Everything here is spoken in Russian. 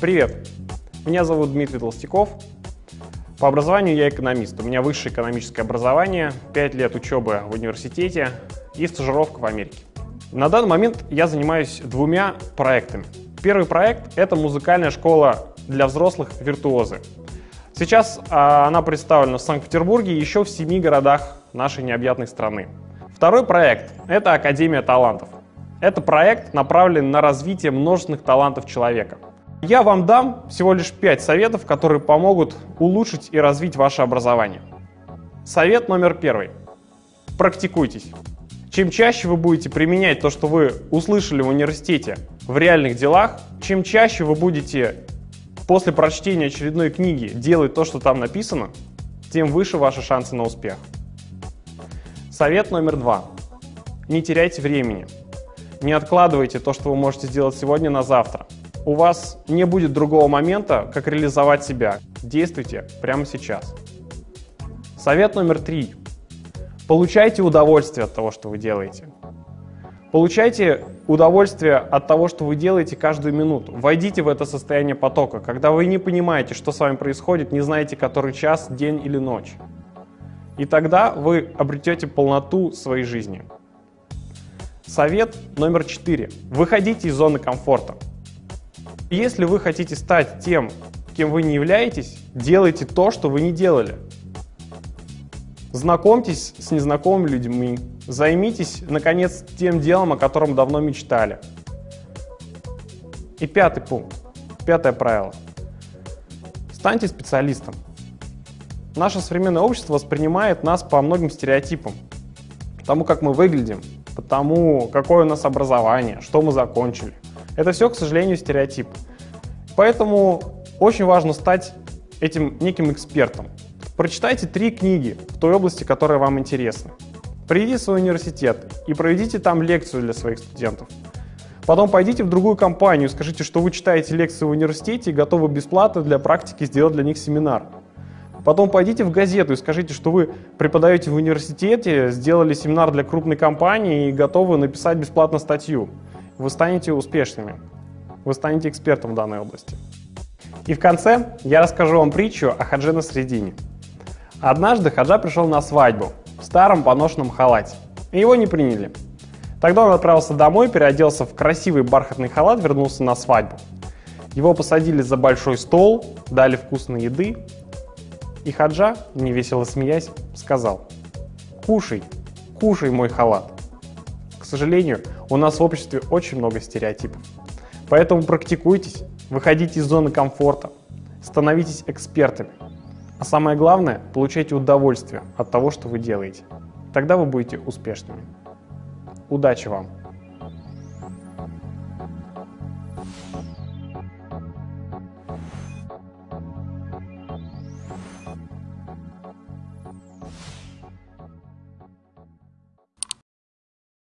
Привет! Меня зовут Дмитрий Толстяков. По образованию я экономист. У меня высшее экономическое образование, 5 лет учебы в университете и стажировка в Америке. На данный момент я занимаюсь двумя проектами. Первый проект — это музыкальная школа для взрослых «Виртуозы». Сейчас а, она представлена в Санкт-Петербурге и еще в семи городах нашей необъятной страны. Второй проект — это Академия талантов. Это проект направлен на развитие множественных талантов человека — я вам дам всего лишь 5 советов, которые помогут улучшить и развить ваше образование. Совет номер первый. Практикуйтесь. Чем чаще вы будете применять то, что вы услышали в университете в реальных делах, чем чаще вы будете после прочтения очередной книги делать то, что там написано, тем выше ваши шансы на успех. Совет номер два. Не теряйте времени. Не откладывайте то, что вы можете сделать сегодня на завтра у вас не будет другого момента, как реализовать себя. Действуйте прямо сейчас. Совет номер три. Получайте удовольствие от того, что вы делаете. Получайте удовольствие от того, что вы делаете каждую минуту. Войдите в это состояние потока, когда вы не понимаете, что с вами происходит, не знаете, который час, день или ночь. И тогда вы обретете полноту своей жизни. Совет номер четыре. Выходите из зоны комфорта. Если вы хотите стать тем, кем вы не являетесь, делайте то, что вы не делали. Знакомьтесь с незнакомыми людьми, займитесь, наконец, тем делом, о котором давно мечтали. И пятый пункт, пятое правило. Станьте специалистом. Наше современное общество воспринимает нас по многим стереотипам. Потому как мы выглядим, потому какое у нас образование, что мы закончили. Это все, к сожалению, стереотип. Поэтому очень важно стать этим неким экспертом. Прочитайте три книги в той области, которая вам интересна. Придите в свой университет и проведите там лекцию для своих студентов. Потом пойдите в другую компанию скажите, что вы читаете лекции в университете и готовы бесплатно для практики сделать для них семинар. Потом пойдите в газету и скажите, что вы преподаете в университете, сделали семинар для крупной компании и готовы написать бесплатно статью вы станете успешными, вы станете экспертом в данной области. И в конце я расскажу вам притчу о Хадже на средине. Однажды Хаджа пришел на свадьбу в старом поношенном халате, и его не приняли. Тогда он отправился домой, переоделся в красивый бархатный халат, вернулся на свадьбу. Его посадили за большой стол, дали вкусной еды, и Хаджа, невесело смеясь, сказал «Кушай, кушай мой халат». К сожалению, у нас в обществе очень много стереотипов. Поэтому практикуйтесь, выходите из зоны комфорта, становитесь экспертами. А самое главное, получайте удовольствие от того, что вы делаете. Тогда вы будете успешными. Удачи вам!